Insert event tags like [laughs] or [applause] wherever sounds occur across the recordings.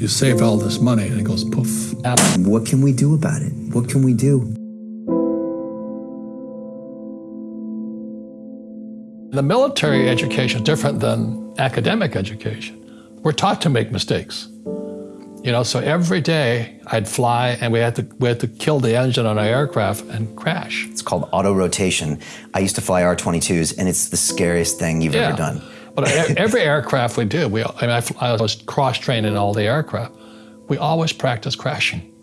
You save all this money and it goes poof. What can we do about it? What can we do? The military education is different than academic education. We're taught to make mistakes. You know, so every day I'd fly and we had to we had to kill the engine on our aircraft and crash. It's called auto rotation. I used to fly R-22s and it's the scariest thing you've Yeah. ever done. But every aircraft we did, we, I, mean, I, I was cross-trained in all the aircraft. We always practice crashing.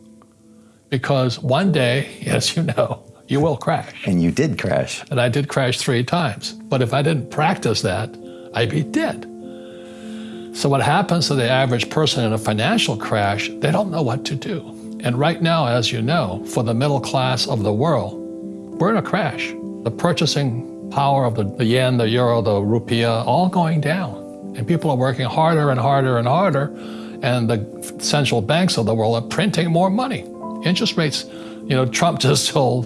Because one day, [laughs] as you know, you will crash. And you did crash. And I did crash three times. But if I didn't practice that, I'd be dead. So what happens to the average person in a financial crash, they don't know what to do. And right now, as you know, for the middle class of the world, we're in a crash. The purchasing power of the, the yen, the euro, the rupiah, all going down. And people are working harder and harder and harder. And the central banks of the world are printing more money. Interest rates, you know, Trump [laughs] just told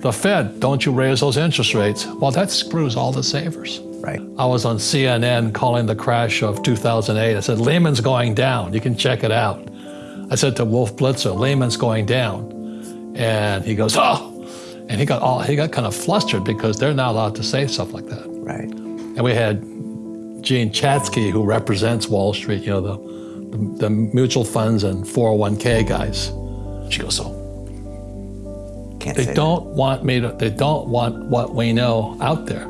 the Fed, don't you raise those interest rates. Well, that screws all the savers. Right. I was on CNN calling the crash of 2008. I said, Lehman's going down. You can check it out. I said to Wolf Blitzer, Lehman's going down. And he goes, oh. And he got all, he got kind of flustered because they're not allowed to say stuff like that. Right. And we had Jean Chatzky, who represents Wall Street, you know, the, the, the mutual funds and 401k guys. She goes, so Can't they say don't want me to, they don't want what we know out there.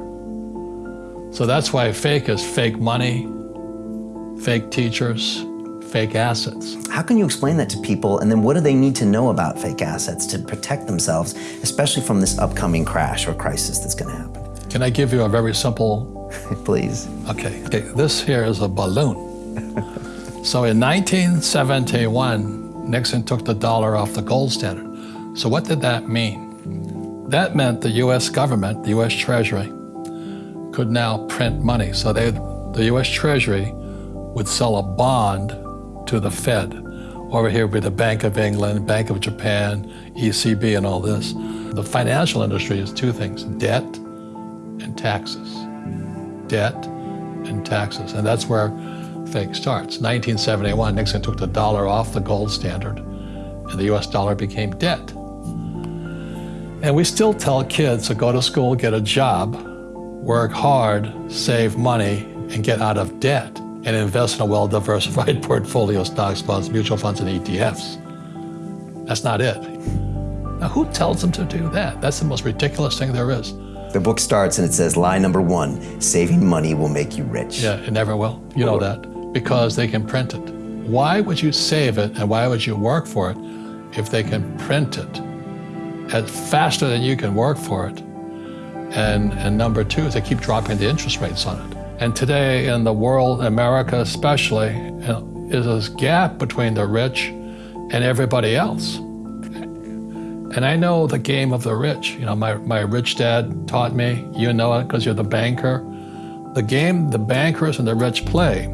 So that's why fake is fake money, fake teachers, fake assets. How can you explain that to people? And then what do they need to know about fake assets to protect themselves, especially from this upcoming crash or crisis that's going to happen? Can I give you a very simple [laughs] Please. Okay, okay, this here is a balloon. [laughs] so in 1971, Nixon took the dollar off the gold standard. So what did that mean? That meant the US government, the US Treasury, could now print money. So they, the US Treasury would sell a bond to the Fed. Over here would be the Bank of England, Bank of Japan, ECB, and all this. The financial industry is two things, debt and taxes debt and taxes. And that's where fake starts. 1971, Nixon took the dollar off the gold standard and the US dollar became debt. And we still tell kids to go to school, get a job, work hard, save money, and get out of debt and invest in a well-diversified [laughs] portfolio, of stocks, bonds, mutual funds, and ETFs. That's not it. Now, who tells them to do that? That's the most ridiculous thing there is. The book starts and it says lie number one saving money will make you rich. Yeah, it never will. You know that because they can print it. Why would you save it and why would you work for it if they can print it at faster than you can work for it? And, and number two they keep dropping the interest rates on it. And today in the world, America especially, uh, is this gap between the rich and everybody else. And I know the game of the rich. You know, my, my rich dad taught me, you know it because you're the banker. The game the bankers and the rich play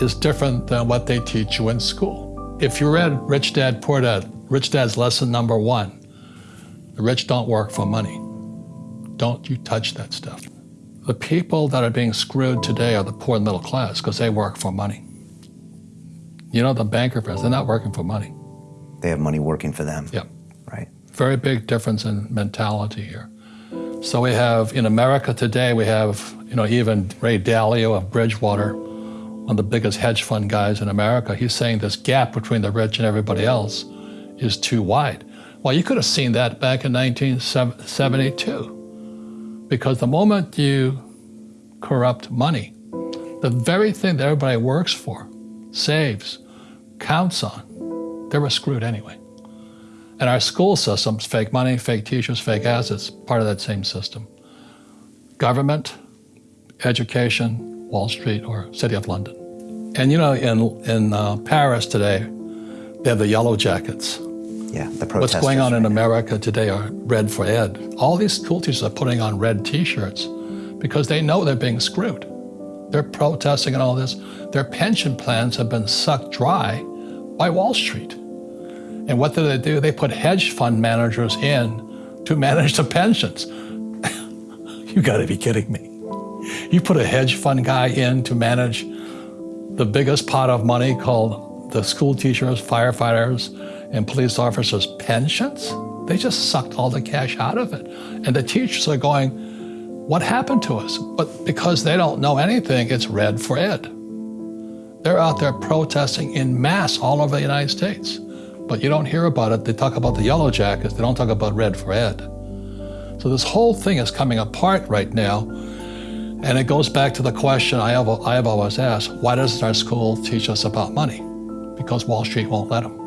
is different than what they teach you in school. If you read Rich Dad, Poor Dad, Rich Dad's lesson number one, the rich don't work for money. Don't you touch that stuff. The people that are being screwed today are the poor and middle class because they work for money. You know, the banker friends, they're not working for money. They have money working for them. Yep. Right. Very big difference in mentality here. So we have, in America today, we have, you know, even Ray Dalio of Bridgewater, one of the biggest hedge fund guys in America, he's saying this gap between the rich and everybody else is too wide. Well, you could have seen that back in 1972. Because the moment you corrupt money, the very thing that everybody works for, saves, counts on, they were screwed anyway. And our school systems, fake money, fake teachers, fake assets, part of that same system. Government, education, Wall Street, or City of London. And you know, in, in uh, Paris today, they have the yellow jackets. Yeah, the What's going on in. America today are red for ed. All these school teachers are putting on red t-shirts because they know they're being screwed. They're protesting and all this. Their pension plans have been sucked dry by Wall Street. And what do they do? They put hedge fund managers in to manage the pensions. [laughs] you gotta be kidding me. You put a hedge fund guy in to manage the biggest pot of money called the school teachers, firefighters, and police officers' pensions. They just sucked all the cash out of it. And the teachers are going, what happened to us? But because they don't know anything, it's red for ed. They're out there protesting in mass all over the United States. But you don't hear about it. They talk about the yellow jackets. They don't talk about red for ed. So this whole thing is coming apart right now. And it goes back to the question I have, I have always asked, why doesn't our school teach us about money? Because Wall Street won't let them.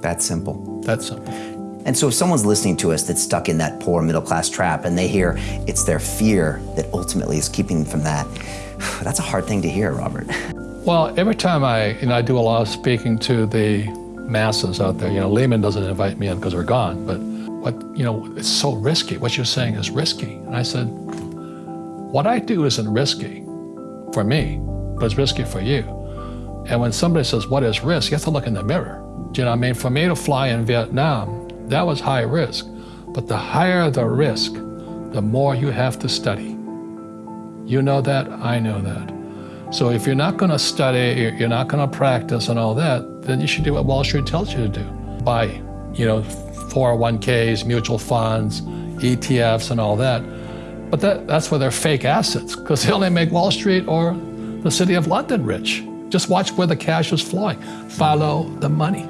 That's simple. That's simple. And so if someone's listening to us that's stuck in that poor middle class trap and they hear it's their fear that ultimately is keeping them from that, [sighs] that's a hard thing to hear, Robert. [laughs] Well, every time I, you know, I do a lot of speaking to the masses out there, you know, Lehman doesn't invite me in because we're gone, but what, you know, it's so risky. What you're saying is risky. And I said, what I do isn't risky for me, but it's risky for you. And when somebody says, what is risk? You have to look in the mirror. You know I mean? For me to fly in Vietnam, that was high risk. But the higher the risk, the more you have to study. You know that, I know that. So if you're not going to study, you're not going to practice and all that, then you should do what Wall Street tells you to do. Buy, you know, 401ks, mutual funds, ETFs and all that. But that, that's where they're fake assets because they only make Wall Street or the city of London rich. Just watch where the cash is flowing. Follow the money.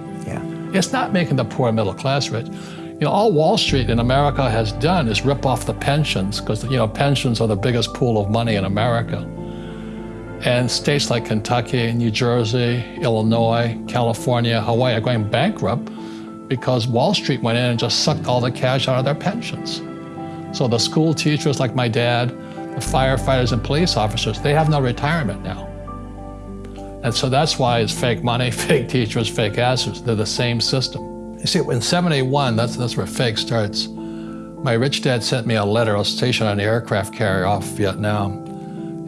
It's not making the poor middle class rich. You know, all Wall Street in America has done is rip off the pensions because, you know, pensions are the biggest pool of money in America. And states like Kentucky, New Jersey, Illinois, California, Hawaii are going bankrupt because Wall Street went in and just sucked all the cash out of their pensions. So the school teachers like my dad, the firefighters and police officers, they have no retirement now. And so that's why it's fake money, [laughs] fake teachers, fake assets. They're the same system. You see, in 71, that's, that's where fake starts. My rich dad sent me a letter. I was stationed on an aircraft carrier off Vietnam.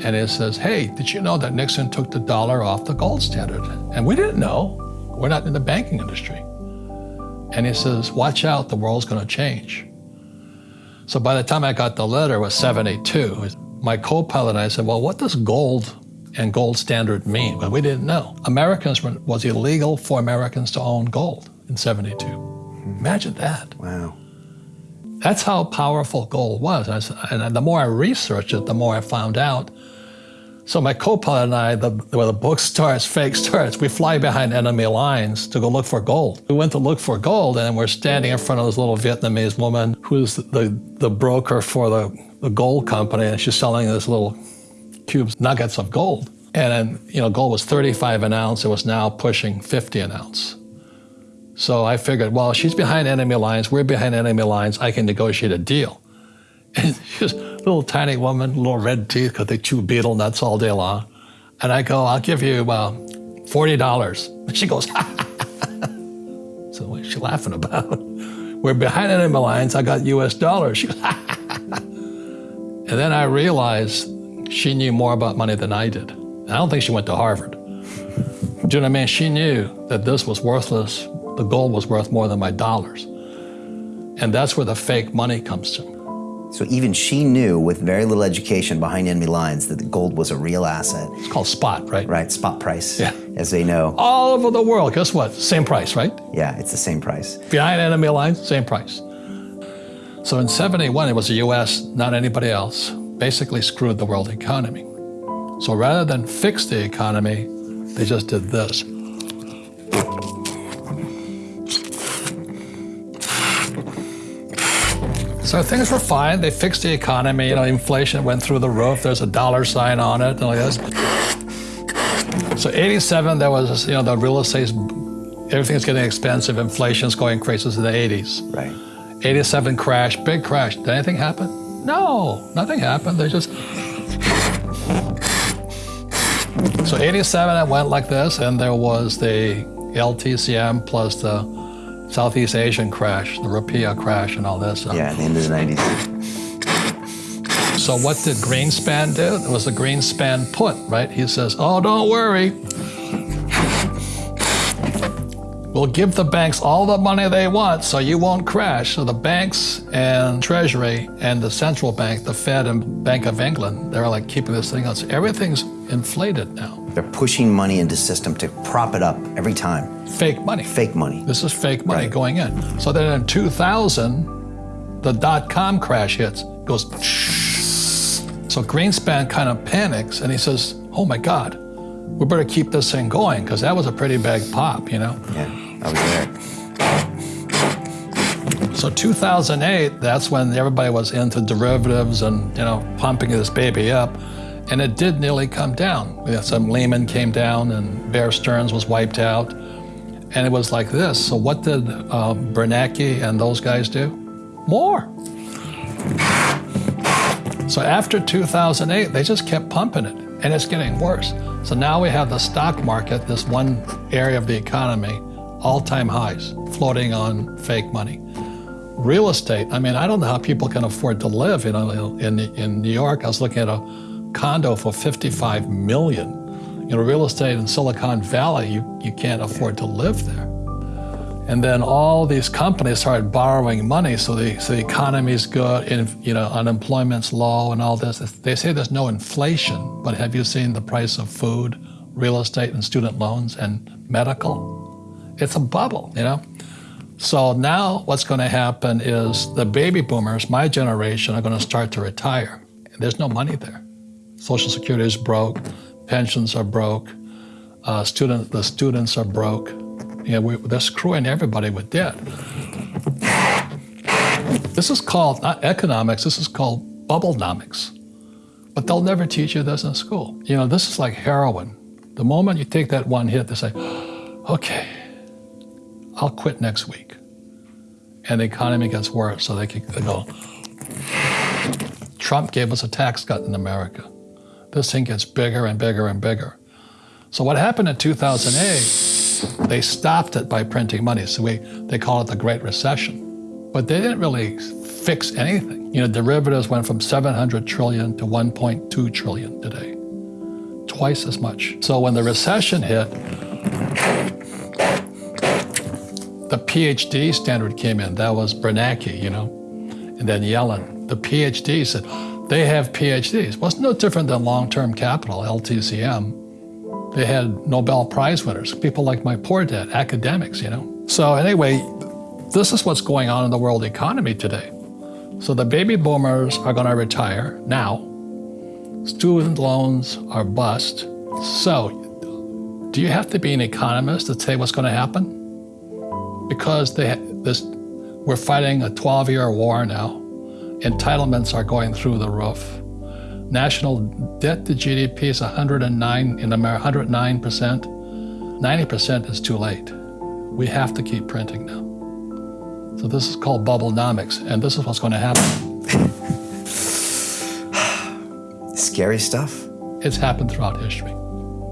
And it says, hey, did you know that Nixon took the dollar off the gold standard? And we didn't know. We're not in the banking industry. And he says, watch out, the world's going to change. So by the time I got the letter, it was 72. My co-pilot and I said, well, what does gold and gold standard mean? But we didn't know. Americans were, was illegal for Americans to own gold in 72. Imagine that. Wow. That's how powerful gold was. And, and the more I researched it, the more I found out. So my co-pilot and I, the, where the book starts, fake starts, we fly behind enemy lines to go look for gold. We went to look for gold and we're standing in front of this little Vietnamese woman who's the, the broker for the, the gold company and she's selling this little cubes, nuggets of gold. And then, you know, gold was 35 an ounce. It was now pushing 50 an ounce. So I figured, well, she's behind enemy lines, we're behind enemy lines, I can negotiate a deal. [laughs] And she's a little tiny woman, little red teeth, because they chew betel nuts all day long. And I go, I'll give you uh, $40. And [laughs] she goes, [laughs] so what's she laughing about? We're behind enemy lines, I got US dollars. She goes, and then I realized she knew more about money than I did. I don't think she went to Harvard. [laughs] Do you know what I mean? She knew that this was worthless the gold was worth more than my dollars. And that's where the fake money comes from. So even she knew with very little education behind enemy lines that the gold was a real asset. It's called spot, right? Right, spot price, yeah. as they know. All over the world, guess what? Same price, right? Yeah, it's the same price. Behind enemy lines, same price. So in 71, it was the US, not anybody else, basically screwed the world economy. So rather than fix the economy, they just did this. So things were fine. They fixed the economy. You know, inflation went through the roof. There's a dollar sign on it and like this. So 87, there was, you know, the real estate, everything's getting expensive. Inflation's going crazy in the 80s. Right. 87 crash, big crash. Did anything happen? No, nothing happened. They just. So 87, it went like this, and there was the LTCM plus the Southeast Asian crash, the Rupiah crash and all this. Yeah, the end of the 90s. So what did Greenspan do? It was the Greenspan put, right? He says, oh, don't worry. We'll give the banks all the money they want so you won't crash. So the banks and Treasury and the central bank, the Fed and Bank of England, they're like keeping this thing on. So everything's inflated now. They're pushing money into the system to prop it up every time. Fake money. Fake money. This is fake money Right. going in. So then in 2000, the dot com crash hits, goes. [laughs] So Greenspan kind of panics and he says, Oh my God, we better keep this thing going because that was a pretty big pop, you know? Yeah, I was there. So 2008, that's when everybody was into derivatives and you know pumping this baby up, and it did nearly come down. Had some Lehman came down and Bear Stearns was wiped out, and it was like this. So what did uh, Bernanke and those guys do? More. So after 2008, they just kept pumping it, and it's getting worse. So now we have the stock market, this one area of the economy, all-time highs, floating on fake money real estate. I mean, I don't know how people can afford to live. You know, in in New York, I was looking at a condo for 55 million. You know, real estate in Silicon Valley, you you can't afford to live there. And then all these companies started borrowing money, so the so the economy's good, and you know, unemployment's low, and all this. They say there's no inflation, but have you seen the price of food, real estate, and student loans and medical? It's a bubble, you know. So now what's going to happen is the baby boomers, my generation, are going to start to retire. There's no money there. Social Security is broke, pensions are broke, uh, student, the students are broke. You know, we, they're screwing everybody with debt. This is called not economics. This is called bubblenomics. But they'll never teach you this in school. You know, this is like heroin. The moment you take that one hit, they say, [gasps] "Okay, I'll quit next week. And the economy gets worse, so they they go. Trump gave us a tax cut in America. This thing gets bigger and bigger and bigger. So what happened in 2008, they stopped it by printing money. So we, they call it the Great Recession. But they didn't really fix anything. You know, derivatives went from 700 trillion to 1.2 trillion today. Twice as much. So when the recession hit, the PhD standard came in. That was Bernanke, you know, and then Yellen. The PhD said they have PhDs. Well, it's no different than long-term capital, LTCM. They had Nobel Prize winners, people like my poor dad, academics, you know. So anyway, this is what's going on in the world economy today. So the baby boomers are going to retire now. Student loans are bust. So, do you have to be an economist to say what's going to happen? Because they this we're fighting a 12-year war now. Entitlements are going through the roof. National debt to GDP is 109 in America, 109 percent. 90 percent is too late. We have to keep printing now. So this is called bubblenomics, and this is what's going to happen. [sighs] Scary stuff. It's happened throughout history.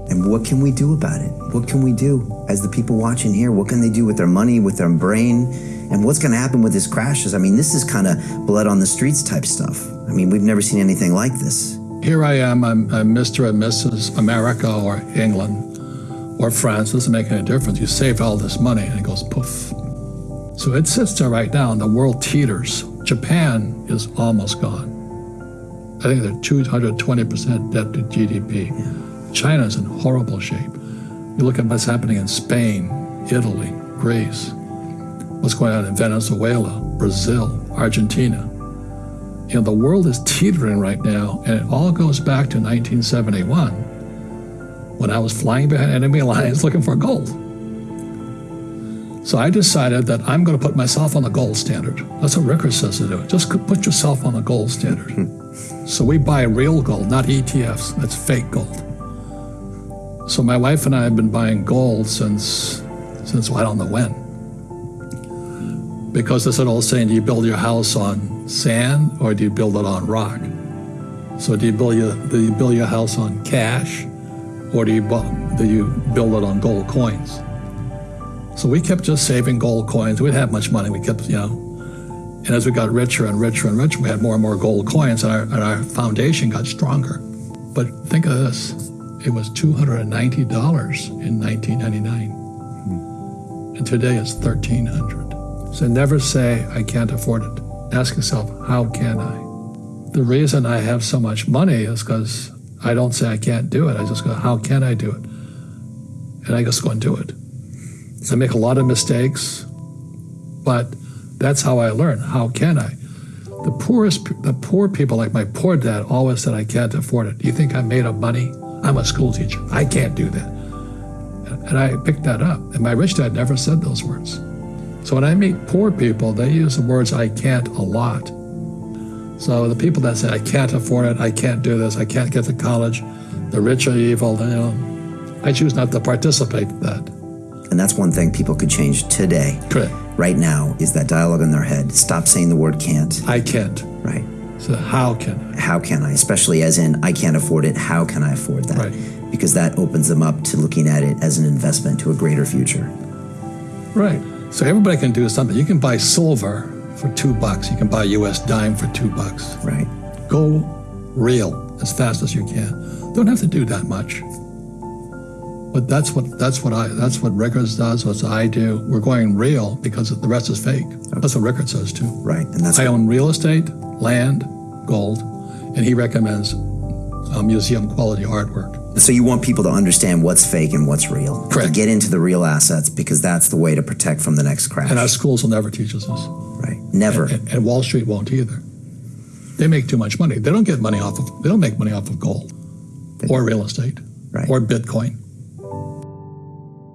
And what can we do about it? What can we do as the people watching here? What can they do with their money, with their brain? And what's going to happen with these crashes? I mean, this is kind of blood on the streets type stuff. I mean, we've never seen anything like this. Here I am, I'm, I'm Mr. and Mrs. America or England or France, doesn't make any difference. You save all this money and it goes poof. So it sits there right now and the world teeters. Japan is almost gone. I think they're 220% debt to GDP. China's in horrible shape. You look at what's happening in Spain, Italy, Greece, what's going on in Venezuela, Brazil, Argentina. You know, the world is teetering right now, and it all goes back to 1971 when I was flying behind enemy [laughs] lines looking for gold. So I decided that I'm going to put myself on the gold standard. That's what Rickards says to do. Just put yourself on the gold standard. [laughs] so we buy real gold, not ETFs. That's fake gold. So my wife and I have been buying gold since, since well, I don't know when. Because there's an old saying, do you build your house on sand or do you build it on rock? So do you build your, do you build your house on cash or do you, do you build it on gold coins? So we kept just saving gold coins. We didn't have much money. We kept, you know, and as we got richer and richer and richer, we had more and more gold coins and our, and our foundation got stronger. But think of this. It was $290 in 1999. And today it's 1300 So never say, I can't afford it. Ask yourself, how can I? The reason I have so much money is because I don't say I can't do it. I just go, how can I do it? And I just go and do it. I make a lot of mistakes, but that's how I learn. How can I? The poorest, the poor people, like my poor dad, always said, "I can't afford it." Do you think I'm made of money? I'm a school teacher. I can't do that. And I picked that up. And my rich dad never said those words. So when I meet poor people, they use the words "I can't" a lot. So the people that say, "I can't afford it," "I can't do this," "I can't get to college," the rich are evil. You know, I choose not to participate in that. And that's one thing people could change today. Correct. Right now is that dialogue in their head. Stop saying the word can't. I can't. Right. So how can I? How can I? Especially as in, I can't afford it. How can I afford that? Right. Because that opens them up to looking at it as an investment to a greater future. Right. So everybody can do something. You can buy silver for two bucks. You can buy a U.S. dime for two bucks. Right. Go real as fast as you can. Don't have to do that much. But that's what that's what I that's what Rickards does. What I do. We're going real because the rest is fake. That's what Rickards says too. Right. And that's I own real estate, land, gold, and he recommends uh, museum quality artwork. so you want people to understand what's fake and what's real. To Correct. get into the real assets because that's the way to protect from the next crash. And our schools will never teach us this. right. Never. And, and Wall Street won't either. They make too much money. They don't get money off of. They don't make money off of gold, or real estate, Right. or Bitcoin.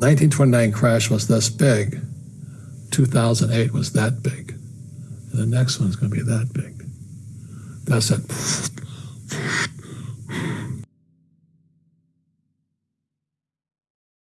1929 crash was this big. 2008 was that big. And the next one's going to be that big. That's it.